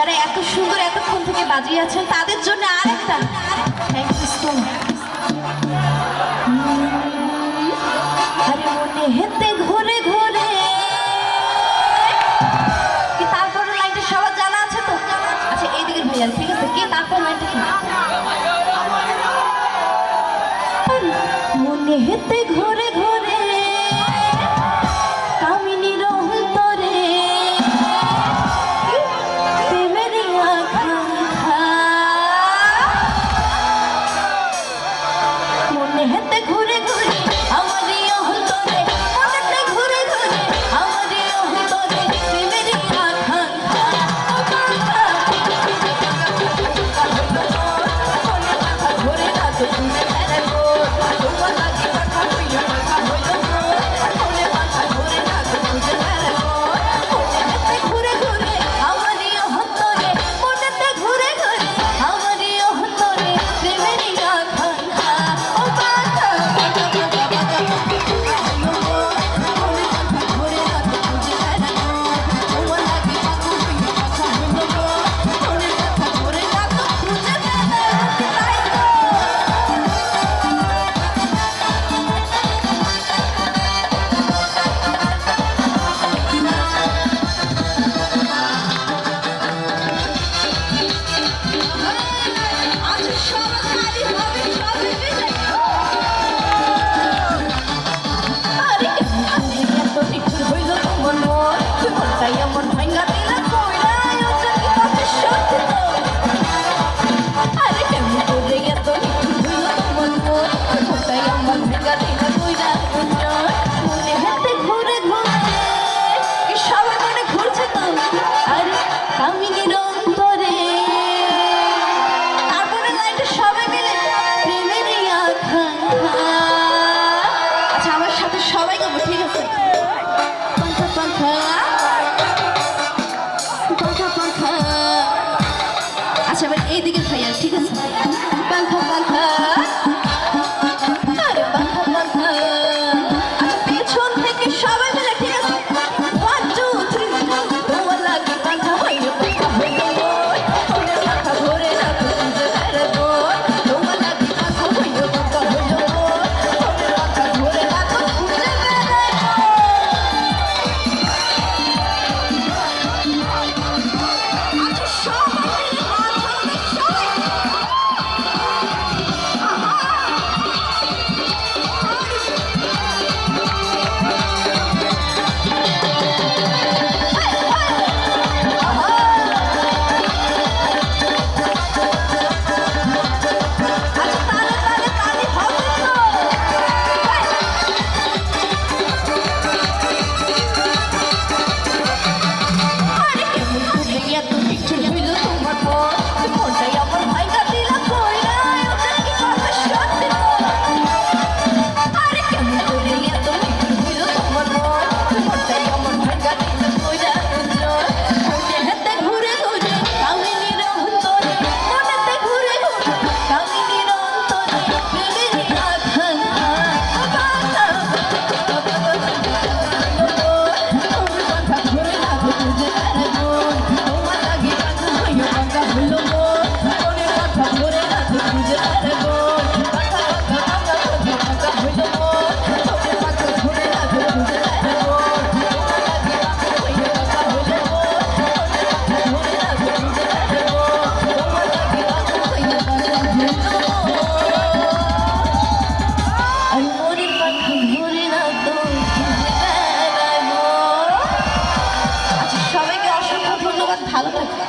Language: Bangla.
যারা এত সুন্দর, এতক্ষণ থেকে বাজিয়ে আছেন, তাদের জন্য আরেকটা। থ্যাংক ইউ সো মনে হেতে কি সবার জানা আছে তো? আচ্ছা ঠিক আছে? তারপর আচ্ছা এবার এইদিকে খাইয়া ঠিক আছে? 弹了